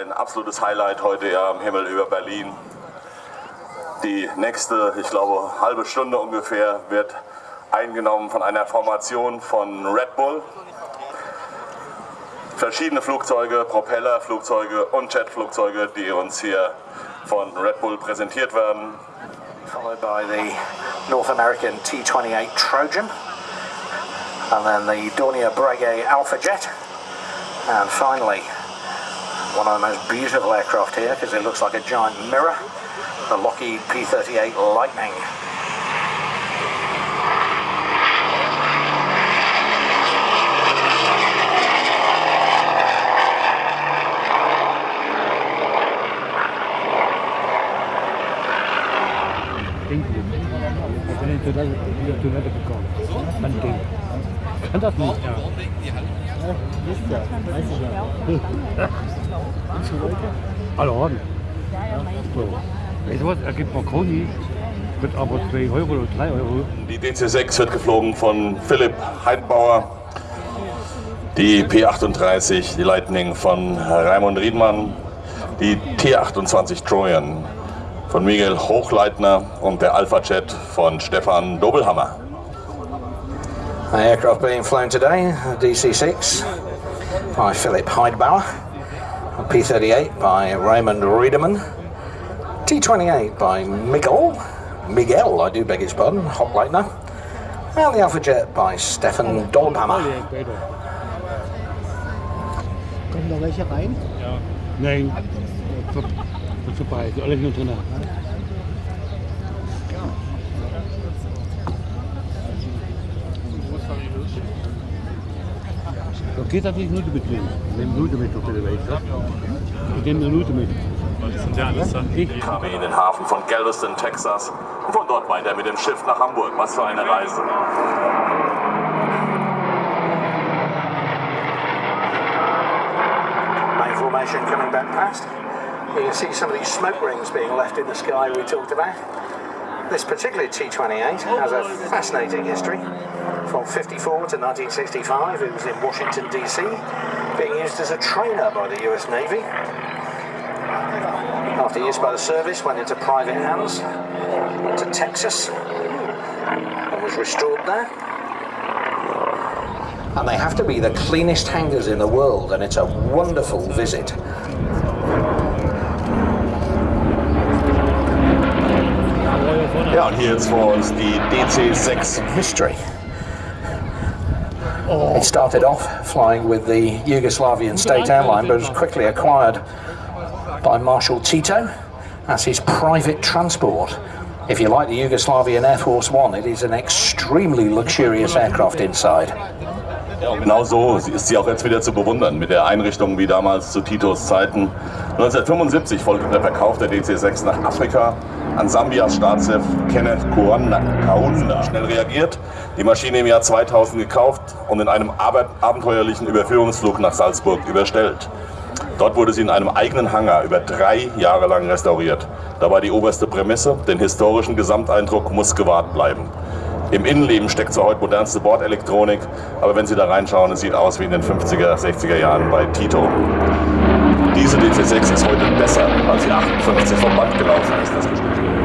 Ein absolutes Highlight heute ja am Himmel über Berlin. Die nächste, ich glaube, halbe Stunde ungefähr wird eingenommen von einer Formation von Red Bull. Verschiedene Flugzeuge, Propellerflugzeuge und Jetflugzeuge, die uns hier von Red Bull präsentiert werden. Followed by the North American T-28 Trojan and then the Dornier Breguet Alpha Jet and finally one of the most beautiful aircraft here because it looks like a giant mirror, the Lockheed P-38 Lightning. Alle Orden. So. Weißt du was, er gibt Marconi, wird aber 2 Euro oder 3 Euro. Die DC-6 wird geflogen von Philipp Heidbauer. Die P-38, die Lightning von Raimund Riedmann. Die T-28 Trojan von Miguel Hochleitner und der Alpha Jet von Stefan Dobelhammer. The aircraft being flown today, DC-6 by Philip Heidbauer, P-38 by Raymond Riedemann, T-28 by Miguel, Miguel, I do beg his pardon, Hochleitner, and the Alpha Jet by Stefan Dolbhammer. Kommen da welche rein? Nein, vorbei, die alle nur drin. Geht nicht nur mitnehmen. Ich nehme Minute mit auf der Welt. Ich nehme eine Minute mit. Ich? kamen in den Hafen von Galveston, Texas und von dort weiter mit dem Schiff nach Hamburg. Was für eine Reise. main formation coming back past. You can see some of these smoke rings being left in the sky we talked about. This particular T-28 has a fascinating history. From 54 to 1965, it was in Washington DC, being used as a trainer by the US Navy. After use by the service, went into private hands, went to Texas, and was restored there. And they have to be the cleanest hangars in the world, and it's a wonderful visit. Ja, und hier jetzt vor uns die DC-6 History. It started off flying with the Yugoslavian state airline, but was quickly acquired by Marshal Tito as his private transport. If you like the Yugoslavian Air Force One, it is an extremely luxurious aircraft inside. Ja, genau so ist sie auch jetzt wieder zu bewundern, mit der Einrichtung wie damals zu Titos Zeiten. 1975 folgte der Verkauf der DC-6 nach Afrika an Sambias Staatschef Kenneth. Kaunda. Schnell reagiert, die Maschine im Jahr 2000 gekauft und in einem abenteuerlichen Überführungsflug nach Salzburg überstellt. Dort wurde sie in einem eigenen Hangar über drei Jahre lang restauriert. Da war die oberste Prämisse, den historischen Gesamteindruck muss gewahrt bleiben. Im Innenleben steckt zwar heute modernste Bordelektronik, aber wenn Sie da reinschauen, es sieht aus wie in den 50er, 60er Jahren bei Tito. Diese DC-6 ist heute besser, als sie 58 vom Band gelaufen ist, das bestätigt.